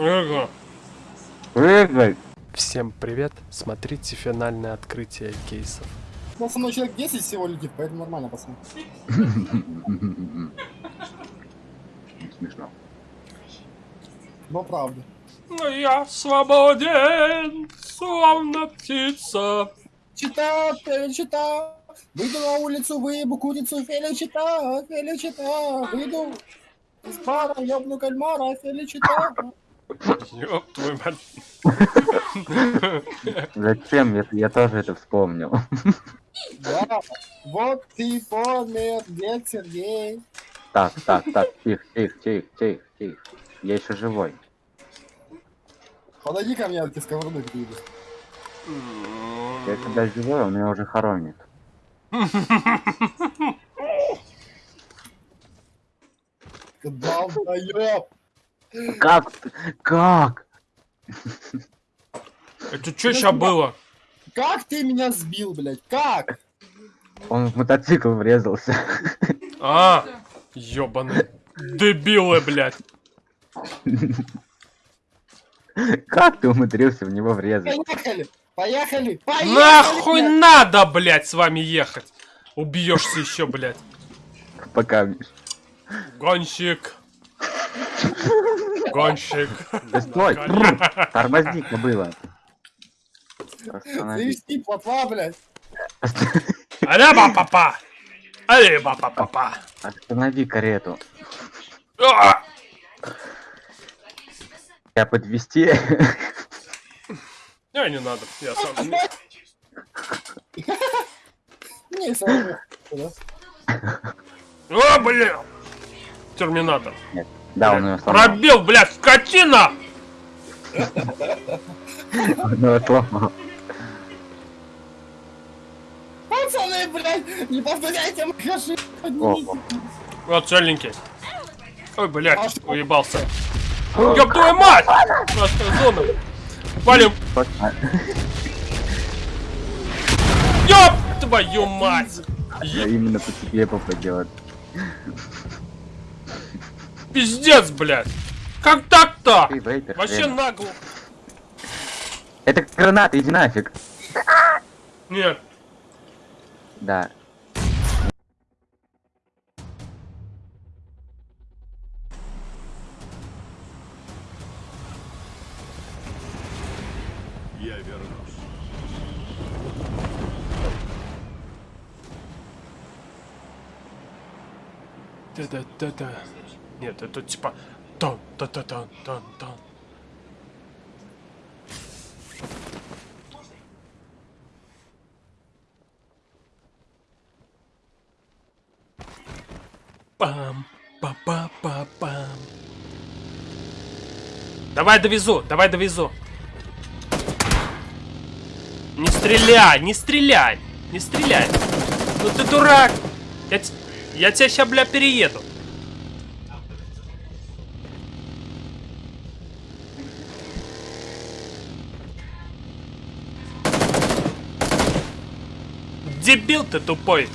Эго. Прыгай! Всем привет, смотрите финальное открытие кейсов. У нас со мной человек 10 всего летит, поэтому нормально, пацаны. Смешно. Но правда. Но я свободен, словно птица. Чита, Феличита, выйду на улицу, выебу курицу, Феличита, Феличита, выйду из бара, ёбну кальмара, Феличита. Ёб твою мать. Зачем? Я, я тоже это вспомнил. Да, вот ты помер, дед Сергей. Так, так, так, тихо, тихо, тихо, тихо, тихо. Я еще живой. Подойди ко мне, я тебе сковороду перейду. Я когда живой, он меня уже хоронит. Долбоёб! Как? Как? Это что сейчас было? Как ты меня сбил, блядь? Как? Он в мотоцикл врезался. А, ёбаный. Дебилы, блядь. Как ты умудрился в него врезать? Поехали! Поехали! Поехали! Нахуй блядь! надо, блядь, с вами ехать? Убьешься еще, блядь. Пока, Миш. Гонщик. Гонщик. Да стой! Тормозить было. Завести плотва, блядь. Аляба папа. Аляба папа. Останови карету. А! Я подвести. Не, не надо, я сам. Не, сам. О, блин! Терминатор. Да, он ее сломал. Пробил, блядь, скотина! Он ее сломал. Пацаны, блядь, не повторяйте моих ошибок. Опа. Вот целенький. Ой, А блядь, что? уебался. Ёб твою мать! Красная зона. Валим. Ёб твою мать! Я именно по тебе попадет. Пиздец, блядь! Как так-то? Вообще хрен. нагло. Это граната, иди нафиг. Нет. Да. Я вернусь. Да-да-да-да. Нет, это типа... Тон, та тон, тон, тон. Пам, па па па пам. Давай довезу, давай довезу. Не стреляй, не стреляй, не стреляй. Ну ты дурак. Я, я тебя ща, бля, перееду. Дебил ты тупой.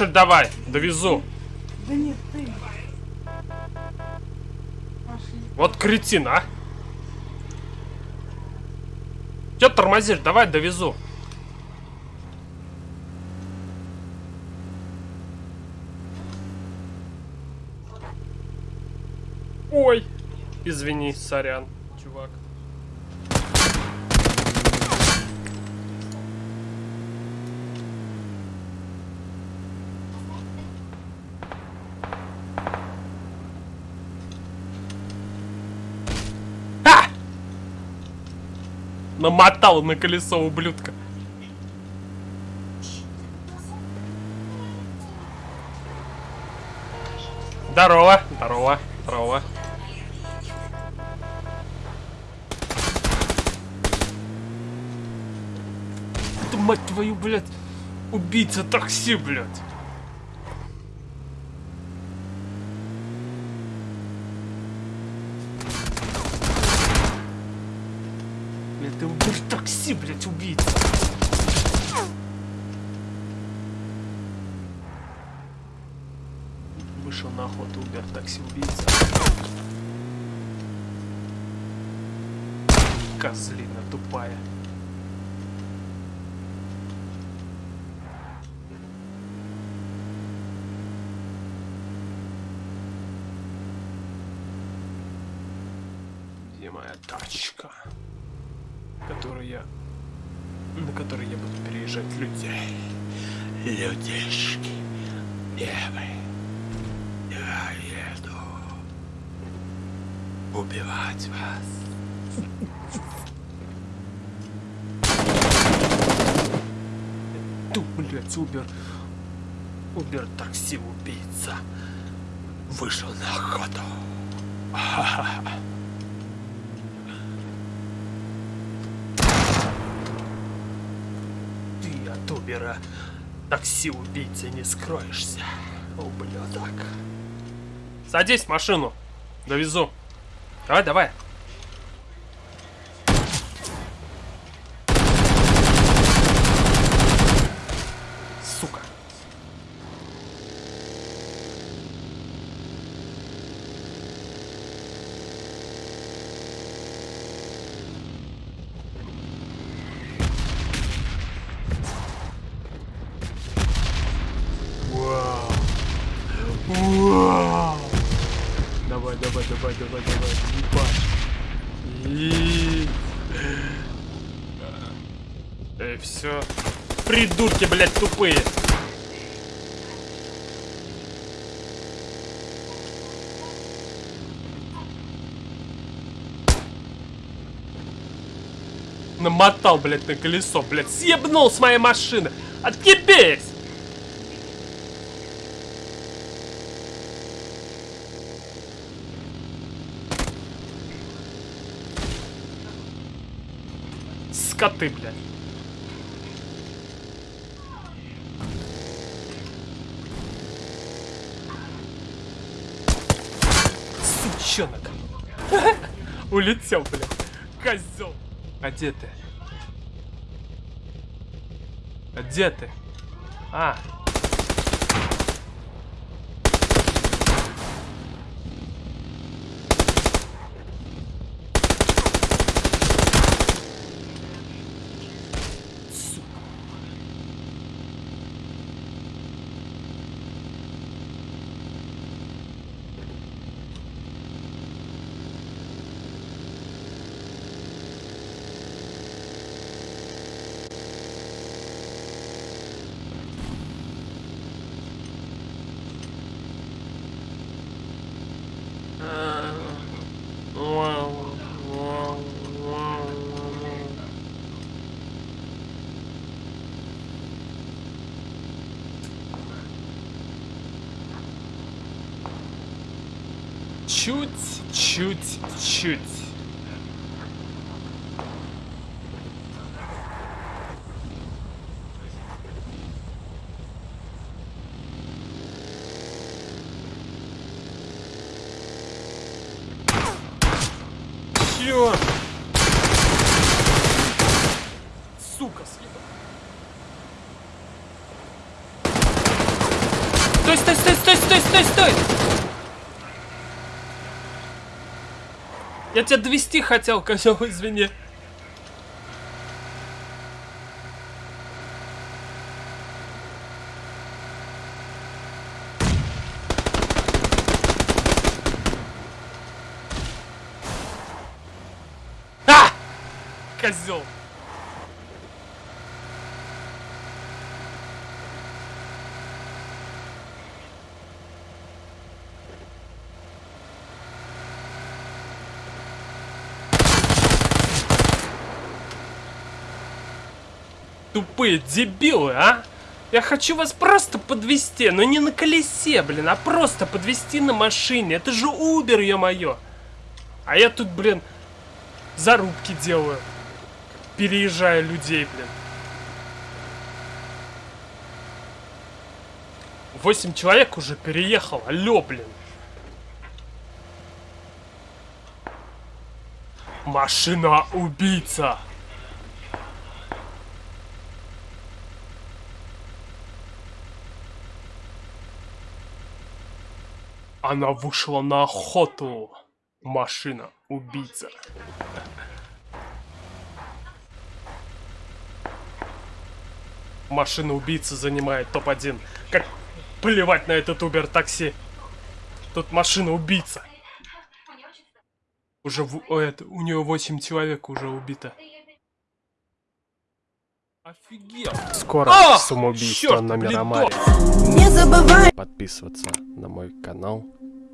Ли, давай, довезу. Да нет, ты. Пошли. Вот кретин, а. Че тормозишь? Давай довезу. Ой. Извини, сорян, чувак. А! Намотал на колесо ублюдка. Здорово, здорово, здорово. Ты, мать твою, блядь, убийца такси, блядь. ты убери такси, блядь, убийца. Вышел на охоту, убер такси, убийца. Козлина тупая. Где моя тачка? Которую я... На которой я буду переезжать людей. Людишки. Девы. Я еду. Убивать вас. Ту, блядь, Убер. Убер такси убийца. Вышел на охоту. Ты от Убера такси убийцы не скроешься, ублюдок. Садись в машину. Довезу. Давай, давай. Давай, давай, давай, давай, давай. Ебать. И... Эй, все. Придурки, блядь, тупые. Намотал, блядь, на колесо, блядь. Съебнул с моей машины. Отъебись! Скоты, блядь. Сучонок. Улетел, блядь. Козел. А где ты? А где ты? А. Чуть, чуть, чуть. Чё? Сука, съебал. Стой, стой, стой, стой, стой, стой, стой! Я тебя довести хотел, козел, извини. А! Козел. Тупые дебилы, а? Я хочу вас просто подвести, но не на колесе, блин, а просто подвести на машине. Это же Uber, ё-моё. А я тут, блин, зарубки делаю. Переезжая людей, блин. Восемь человек уже переехал, алло, блин. Машина-убийца. Она вышла на охоту. Машина убийца. Машина убийца занимает топ-1. Как плевать на этот Убер такси. Тут машина убийца. Уже в- о, это, у нее 8 человек уже убито. Офигел. Скоро Ах, самоубийство чёрт, на Мирамаре. Не забывай Подписываться на мой канал,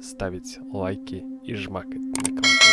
ставить лайки и жмакать на колокольчик.